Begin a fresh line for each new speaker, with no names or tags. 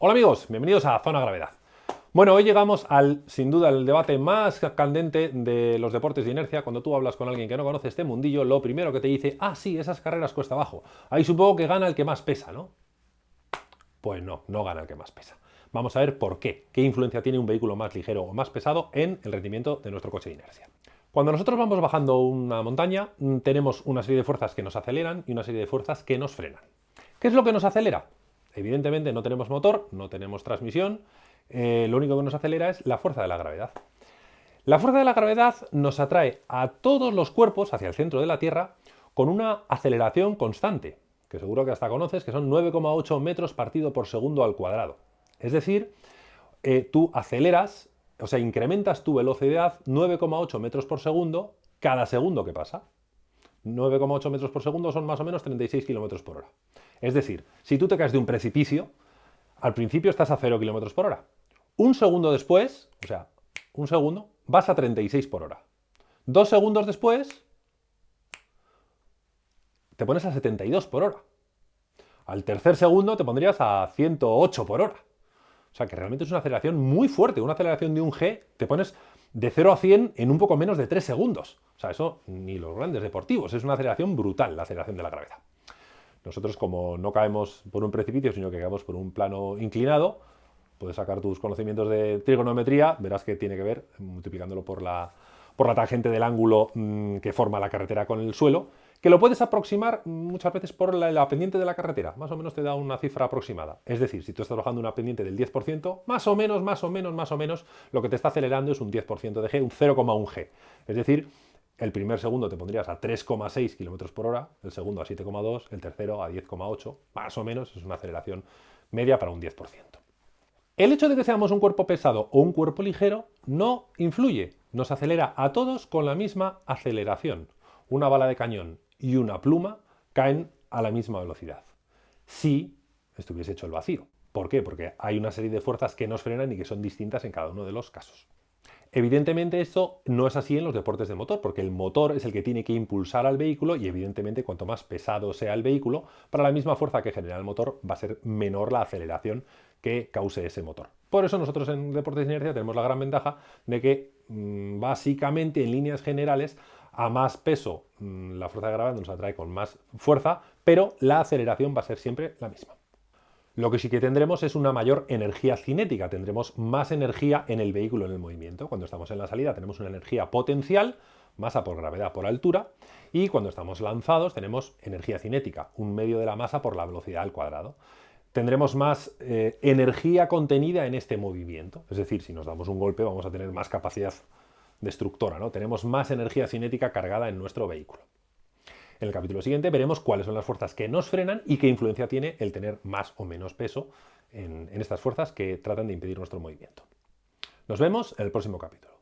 Hola amigos, bienvenidos a Zona Gravedad. Bueno, hoy llegamos al, sin duda, el debate más candente de los deportes de inercia. Cuando tú hablas con alguien que no conoce este mundillo, lo primero que te dice, ah, sí, esas carreras cuesta abajo. Ahí supongo que gana el que más pesa, ¿no? Pues no, no gana el que más pesa. Vamos a ver por qué, qué influencia tiene un vehículo más ligero o más pesado en el rendimiento de nuestro coche de inercia. Cuando nosotros vamos bajando una montaña, mm, tenemos una serie de fuerzas que nos aceleran y una serie de fuerzas que nos frenan. ¿Qué es lo que nos acelera? Evidentemente no tenemos motor, no tenemos transmisión, eh, lo único que nos acelera es la fuerza de la gravedad. La fuerza de la gravedad nos atrae a todos los cuerpos hacia el centro de la Tierra con una aceleración constante, que seguro que hasta conoces, que son 9,8 metros partido por segundo al cuadrado. Es decir, eh, tú aceleras, o sea, incrementas tu velocidad 9,8 metros por segundo cada segundo que pasa. 9,8 metros por segundo son más o menos 36 kilómetros por hora. Es decir, si tú te caes de un precipicio, al principio estás a 0 km por hora. Un segundo después, o sea, un segundo, vas a 36 por hora. Dos segundos después, te pones a 72 por hora. Al tercer segundo te pondrías a 108 por hora. O sea que realmente es una aceleración muy fuerte. Una aceleración de un G te pones de 0 a 100 en un poco menos de 3 segundos. O sea, eso ni los grandes deportivos. Es una aceleración brutal, la aceleración de la gravedad. Nosotros como no caemos por un precipicio, sino que caemos por un plano inclinado, puedes sacar tus conocimientos de trigonometría, verás que tiene que ver, multiplicándolo por la, por la tangente del ángulo mm, que forma la carretera con el suelo, que lo puedes aproximar muchas veces por la, pendiente de la carretera, más o menos te da una cifra aproximada. Es decir, si tú estás bajando una pendiente del 10%, más o menos, más o menos, más o menos, lo que te está acelerando es un 10% de G, un 0,1 G. Es decir, el primer segundo te pondrías a 3,6 km por hora, el segundo a 7,2, el tercero a 10,8, más o menos, es una aceleración media para un 10%. El hecho de que seamos un cuerpo pesado o un cuerpo ligero no influye, nos acelera a todos con la misma aceleración. Una bala de cañón y una pluma caen a la misma velocidad. Si estuviese hecho el vacío. ¿Por qué? Porque hay una serie de fuerzas que nos frenan y que son distintas en cada uno de los casos. Evidentemente esto no es así en los deportes de motor, porque el motor es el que tiene que impulsar al vehículo y evidentemente cuanto más pesado sea el vehículo, para la misma fuerza que genera el motor va a ser menor la aceleración que cause ese motor. Por eso nosotros en deportes de inercia tenemos la gran ventaja de que mm, básicamente en líneas generales a más peso mm, la fuerza de gravedad nos atrae con más fuerza, pero la aceleración va a ser siempre la misma. Lo que sí que tendremos es una mayor energía cinética, tendremos más energía en el vehículo en el movimiento. Cuando estamos en la salida tenemos una energía potencial, masa por gravedad por altura, y cuando estamos lanzados tenemos energía cinética, un medio de la masa por la velocidad al cuadrado. Tendremos más eh, energía contenida en este movimiento, es decir, si nos damos un golpe vamos a tener más capacidad destructora, ¿no? tenemos más energía cinética cargada en nuestro vehículo. En el capítulo siguiente veremos cuáles son las fuerzas que nos frenan y qué influencia tiene el tener más o menos peso en, en estas fuerzas que tratan de impedir nuestro movimiento. Nos vemos en el próximo capítulo.